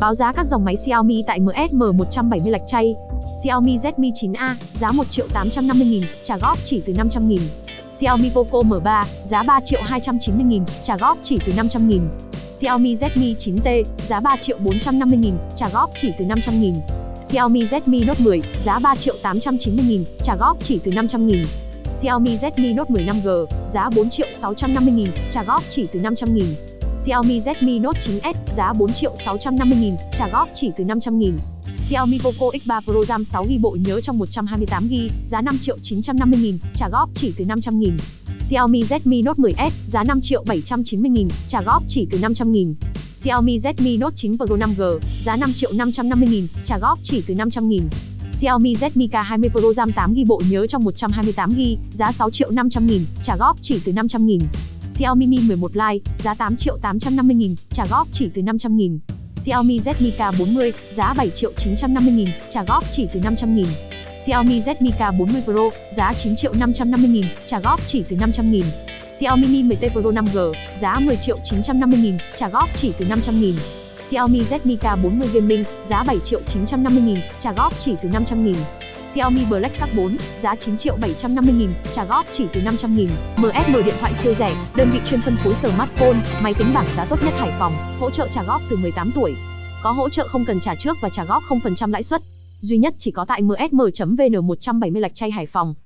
Báo giá các dòng máy Xiaomi tại MSM 170 lạch chay. Xiaomi Redmi 9A, giá 1 triệu 850 nghìn, trả góp chỉ từ 500 nghìn. Xiaomi Poco M3, giá 3 triệu 290 nghìn, trả góp chỉ từ 500 nghìn. Xiaomi Redmi 9T, giá 3 triệu 450 nghìn, trả góp chỉ từ 500 nghìn. Xiaomi Redmi Note 10, giá 3 triệu 890 nghìn, trả góp chỉ từ 500 nghìn. Xiaomi Redmi Note 10 5G, giá 4 triệu 650 nghìn, trả góp chỉ từ 500 nghìn. Xiaomi Redmi Note 9S, giá 4 triệu 650 nghìn, trả góp chỉ từ 500 nghìn. Xiaomi Poco X3 Pro RAM 6GB bộ nhớ trong 128GB, giá 5 triệu 950 nghìn, trả góp chỉ từ 500 nghìn. Xiaomi Redmi Note 10S, giá 5 triệu 790 nghìn, trả góp chỉ từ 500 nghìn. Xiaomi Redmi Note 9 Pro 5G, giá 5 triệu 550 nghìn, trả góp chỉ từ 500 nghìn. Xiaomi Redmi K20 Pro RAM 8GB bộ nhớ trong 128GB, giá 6 triệu 500 nghìn, trả góp chỉ từ 500 nghìn. Xiaomi Mi 11 Lite, giá 8 triệu 850 nghìn, trả góp chỉ từ 500 nghìn. Xiaomi Redmi K40, giá 7 triệu 950 nghìn, trả góp chỉ từ 500 nghìn. Xiaomi Redmi K40 Pro, giá 9 triệu 550 nghìn, trả góp chỉ từ 500 nghìn. Xiaomi Mi 10T Pro 5G, giá 10 triệu 950 nghìn, trả góp chỉ từ 500 nghìn. Xiaomi Redmi K40 Gaming, giá 7 triệu 950 nghìn, trả góp chỉ từ 500 nghìn. Xiaomi Black Shark 4, giá 9 triệu 750 nghìn, trả góp chỉ từ 500 nghìn. MSM điện thoại siêu rẻ, đơn vị chuyên phân phối smartphone, máy tính bảng giá tốt nhất Hải Phòng, hỗ trợ trả góp từ 18 tuổi. Có hỗ trợ không cần trả trước và trả góp 0% lãi suất. Duy nhất chỉ có tại msm.vn 170 lạch chay Hải Phòng.